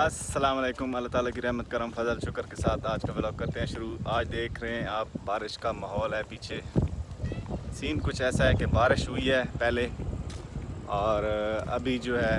السلام علیکم، اللہ تعالیٰ کی رحمت، کرم، فضل، شکر کے ساتھ آج کا بلاگ کرتے ہیں شروع۔ آج دیکھ رہے ہیں آپ، بارش کا ماحول ہے پیچھے۔ سین کچھ ایسا ہے کہ بارش ہوئی ہے پہلے، اور ابھی جو ہے